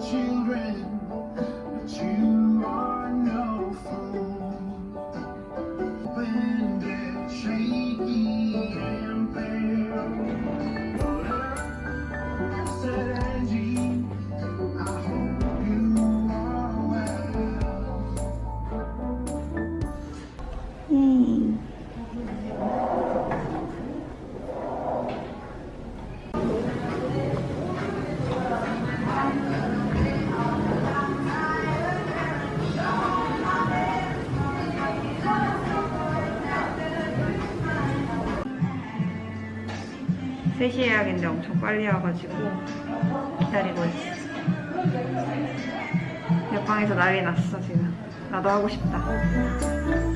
children. 3시 예약인데 엄청 빨리 와가지고 기다리고 있어. 옆방에서 난리 났어, 지금. 나도 하고 싶다.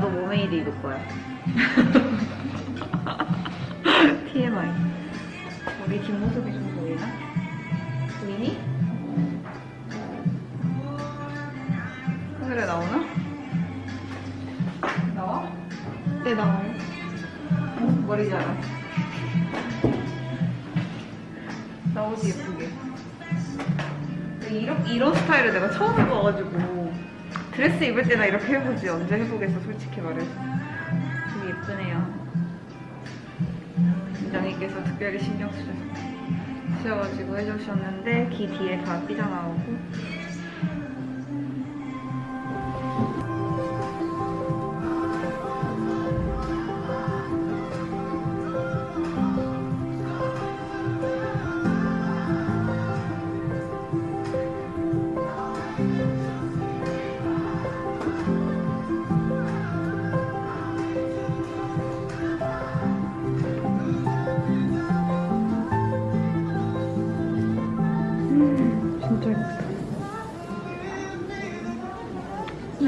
나도 모메이드 입을 거야. TMI. 우리 뒷모습이 좀 보이나? 보이니? 하늘에 나오나? 나와? 네, 나와요. 머리 자라. 나오지 예쁘게. 이런, 이런 스타일을 내가 처음 입어가지고 드레스 입을 때나 이렇게 해보지. 언제 해보겠어 솔직히 말해서. 되게 예쁘네요. 팀장님께서 특별히 신경 쓰셔가지고 해주셨는데 귀 뒤에 다 삐져나오고.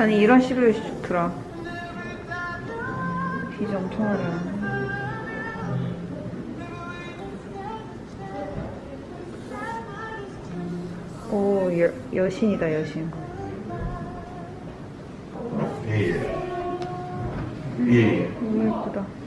아니 이런 식으로 좋더라 비즈 엄청 어려워 오 여, 여신이다 여신. 예예 예. 너무 예쁘다.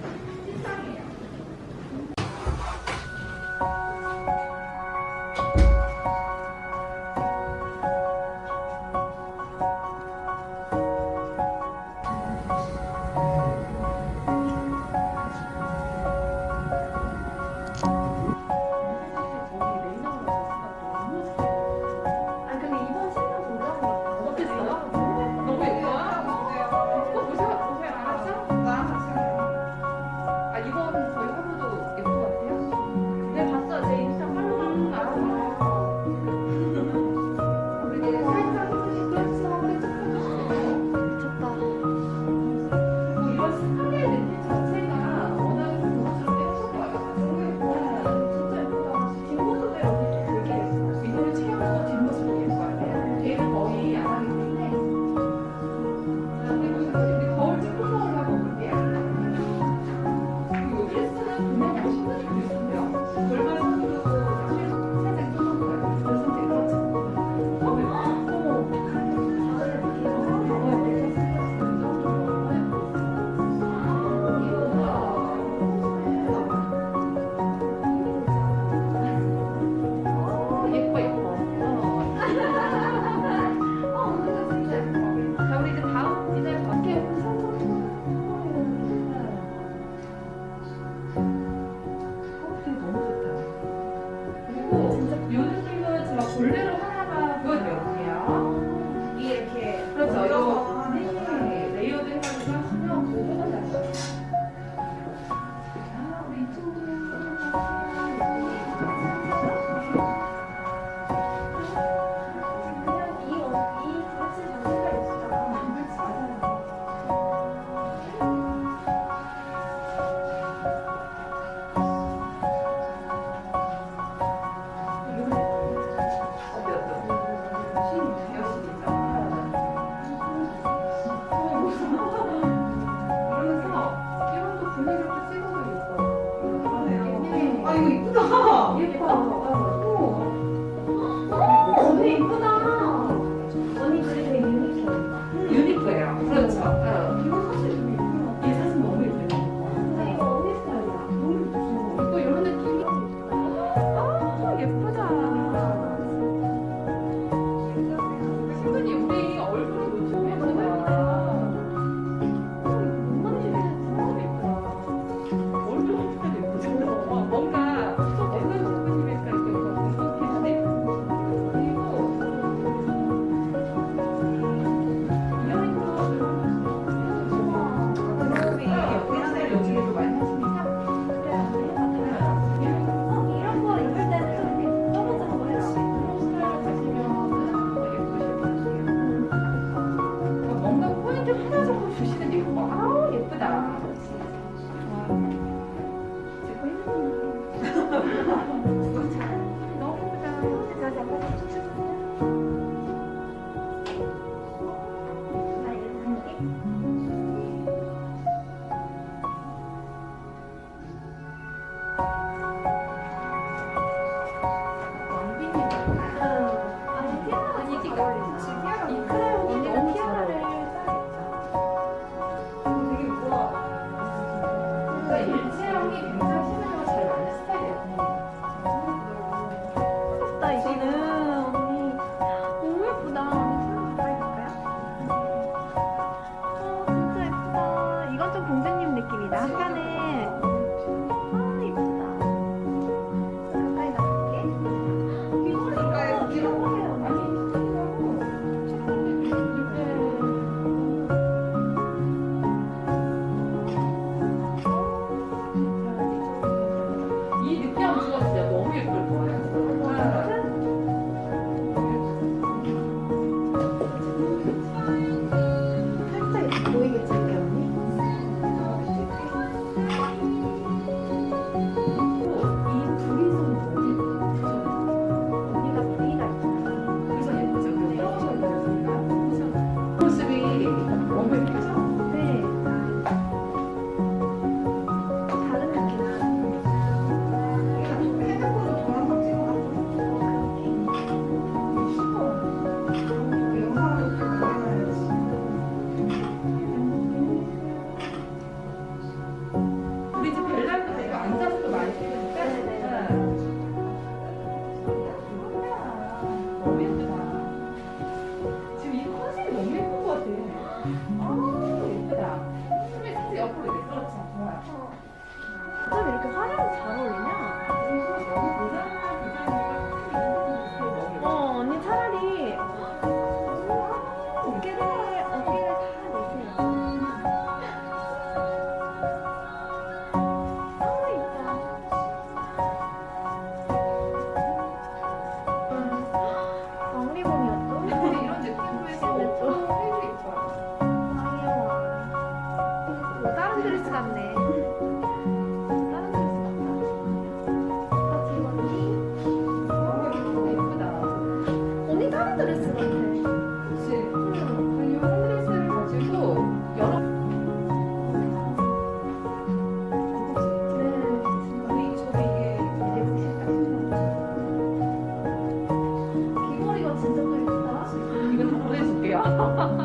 이가 진짜 또 예쁘다. 이거 다 보내줄게요.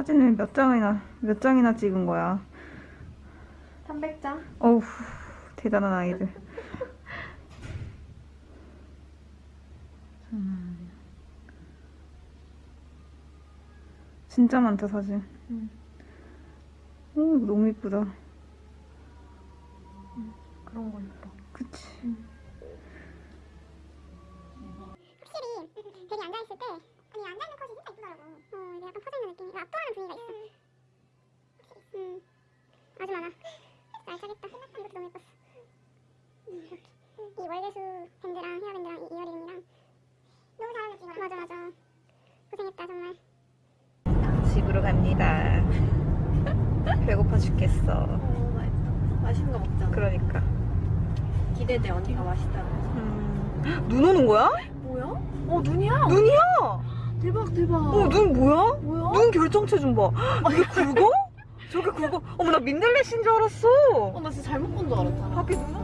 사진을 몇 장이나 몇 장이나 찍은 거야? 300장? 어우 대단한 아이들. 진짜 많다 사진. 오 이거 너무 이쁘다. 그런 거 이뻐. 그치. 확실히 되게 앉아있을 때 아니 앉아있는 컷이 진짜 이쁘더라고 어 이게 약간 퍼져있는 느낌이 압도하는 분위기가 있어 음 아주 많아 알차겠다 이것도 너무 예뻤어 음, 이렇게 이 월계수 밴드랑 헤어밴드랑 이 이어링이랑 너무 잘 이거랑 맞아 맞아 고생했다 정말 집으로 갑니다. 배고파 죽겠어. 어, 맛있다. 맛있는 거 먹자. 그러니까. 기대돼, 언니가 맛있다고. 음. 눈 오는 거야? 뭐야? 어, 눈이야? 눈이야! 대박, 대박. 어, 눈 뭐야? 뭐야? 눈 결정체 좀 봐. 이게 굵어? 저게 굵어? 어머, 나 민들레씨인 줄 알았어. 어, 나 진짜 잘못 본 줄 알았잖아. 밖에 눈 온-